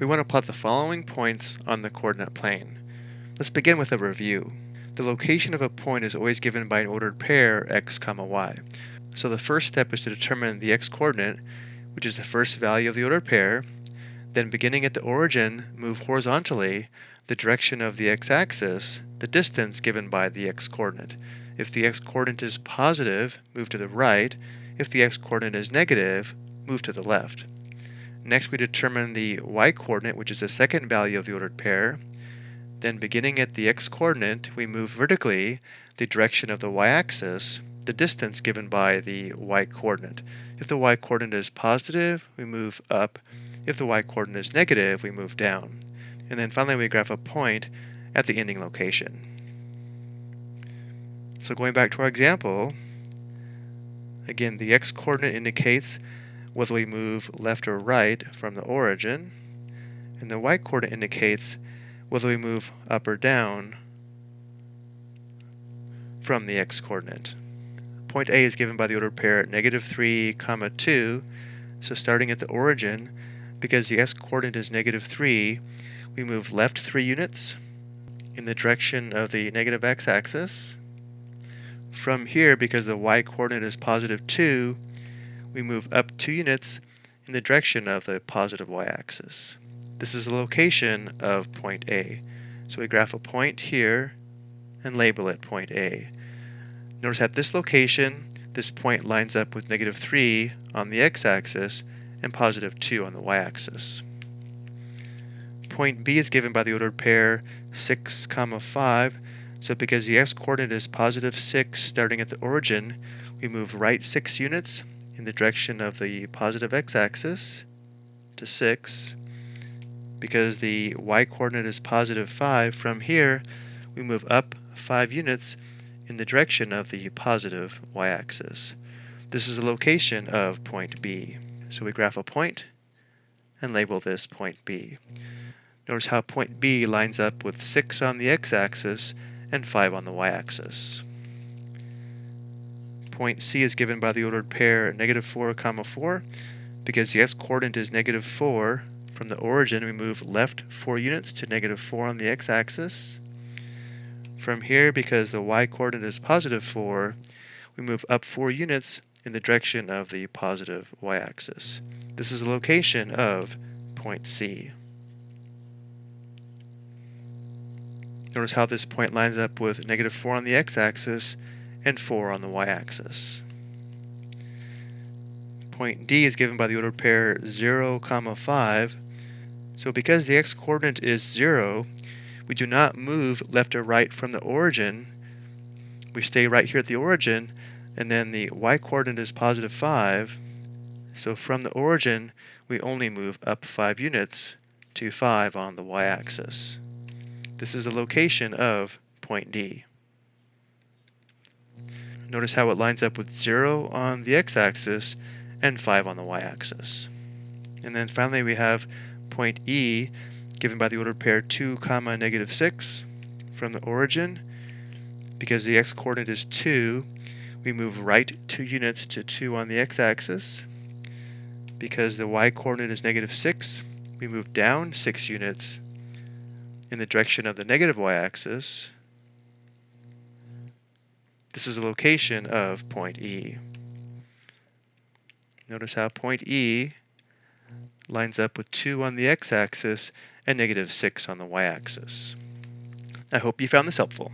We want to plot the following points on the coordinate plane. Let's begin with a review. The location of a point is always given by an ordered pair x, comma y. So the first step is to determine the x-coordinate, which is the first value of the ordered pair. Then beginning at the origin, move horizontally the direction of the x-axis, the distance given by the x-coordinate. If the x-coordinate is positive, move to the right. If the x-coordinate is negative, move to the left. Next, we determine the y-coordinate, which is the second value of the ordered pair. Then beginning at the x-coordinate, we move vertically the direction of the y-axis, the distance given by the y-coordinate. If the y-coordinate is positive, we move up. If the y-coordinate is negative, we move down. And then finally, we graph a point at the ending location. So going back to our example, again, the x-coordinate indicates whether we move left or right from the origin, and the y-coordinate indicates whether we move up or down from the x-coordinate. Point A is given by the ordered pair negative 3, comma 2, so starting at the origin, because the x-coordinate is negative 3, we move left 3 units in the direction of the negative x-axis. From here, because the y-coordinate is positive 2, we move up two units in the direction of the positive y-axis. This is the location of point A. So we graph a point here and label it point A. Notice at this location, this point lines up with negative 3 on the x-axis and positive 2 on the y-axis. Point B is given by the ordered pair 6, comma 5, so because the x-coordinate is positive 6 starting at the origin, we move right 6 units in the direction of the positive x-axis to 6. Because the y-coordinate is positive 5, from here we move up 5 units in the direction of the positive y-axis. This is the location of point B. So we graph a point and label this point B. Notice how point B lines up with 6 on the x-axis and 5 on the y-axis point C is given by the ordered pair negative 4 comma 4. Because the x-coordinate is negative 4, from the origin we move left 4 units to negative 4 on the x-axis. From here, because the y-coordinate is positive 4, we move up 4 units in the direction of the positive y-axis. This is the location of point C. Notice how this point lines up with negative 4 on the x-axis and 4 on the y-axis. Point D is given by the ordered pair 0, comma 5. So because the x-coordinate is 0, we do not move left or right from the origin. We stay right here at the origin, and then the y-coordinate is positive 5. So from the origin, we only move up 5 units to 5 on the y-axis. This is the location of point D. Notice how it lines up with 0 on the x-axis and 5 on the y-axis. And then finally we have point E given by the ordered pair 2 comma negative 6 from the origin. Because the x-coordinate is 2, we move right 2 units to 2 on the x-axis. Because the y-coordinate is negative 6, we move down 6 units in the direction of the negative y-axis. This is the location of point E. Notice how point E lines up with 2 on the x-axis and negative 6 on the y-axis. I hope you found this helpful.